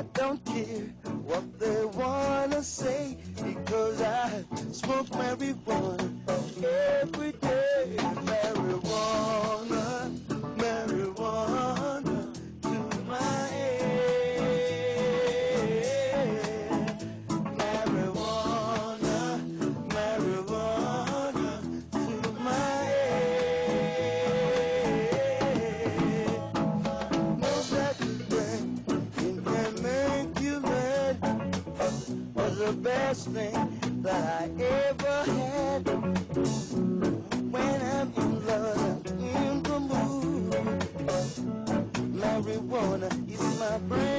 I don't care what they wanna say because I smoke marijuana the best thing that I ever had. When I'm in love, I'm in the mood. Marijuana is my brain.